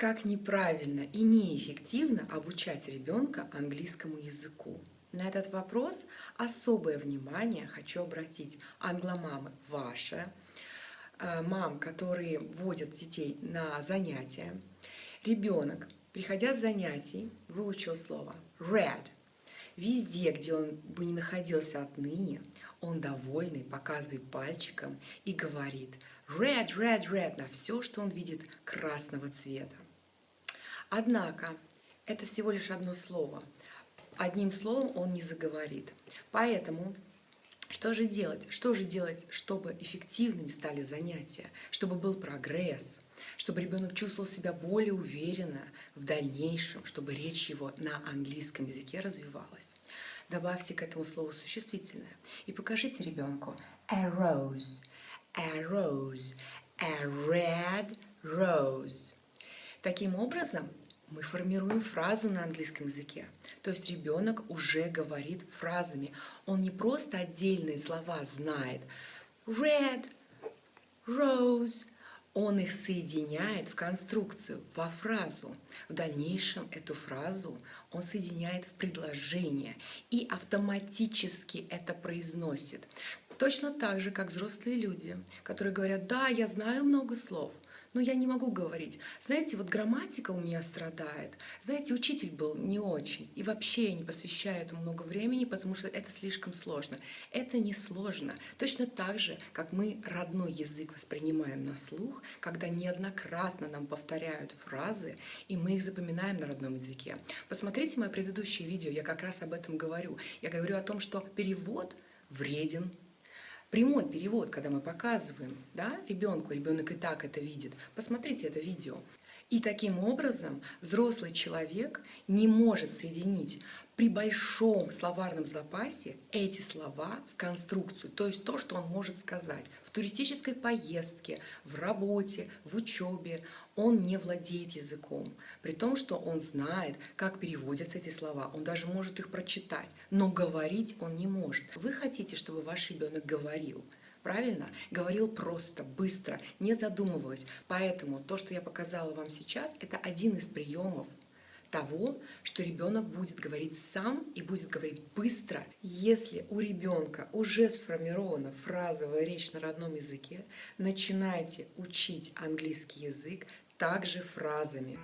Как неправильно и неэффективно обучать ребенка английскому языку? На этот вопрос особое внимание хочу обратить англомамы ваши, э, мам, которые водят детей на занятия. Ребенок, приходя с занятий, выучил слово read. Везде, где он бы не находился отныне, он довольный, показывает пальчиком и говорит red, red, red на все, что он видит красного цвета. Однако это всего лишь одно слово. Одним словом он не заговорит. Поэтому что же делать? Что же делать, чтобы эффективными стали занятия, чтобы был прогресс, чтобы ребенок чувствовал себя более уверенно в дальнейшем, чтобы речь его на английском языке развивалась? Добавьте к этому слову существительное и покажите ребенку a rose, a rose, a red rose. Таким образом, мы формируем фразу на английском языке. То есть ребенок уже говорит фразами. Он не просто отдельные слова знает. Red, rose. Он их соединяет в конструкцию, во фразу. В дальнейшем эту фразу он соединяет в предложение и автоматически это произносит. Точно так же, как взрослые люди, которые говорят, да, я знаю много слов, но я не могу говорить. Знаете, вот грамматика у меня страдает. Знаете, учитель был не очень. И вообще не посвящаю этому много времени, потому что это слишком сложно. Это не сложно. Точно так же, как мы родной язык воспринимаем на слух, когда неоднократно нам повторяют фразы, и мы их запоминаем на родном языке. Посмотрите мое предыдущее видео, я как раз об этом говорю. Я говорю о том, что перевод вреден Прямой перевод, когда мы показываем да, ребенку, ребенок и так это видит. Посмотрите это видео. И таким образом взрослый человек не может соединить при большом словарном запасе эти слова в конструкцию, то есть то, что он может сказать. В туристической поездке, в работе, в учебе он не владеет языком, при том, что он знает, как переводятся эти слова, он даже может их прочитать, но говорить он не может. Вы хотите, чтобы ваш ребенок говорил, правильно? Говорил просто, быстро, не задумываясь. Поэтому то, что я показала вам сейчас, это один из приемов того, что ребенок будет говорить сам и будет говорить быстро. Если у ребенка уже сформирована фразовая речь на родном языке, начинайте учить английский язык также фразами.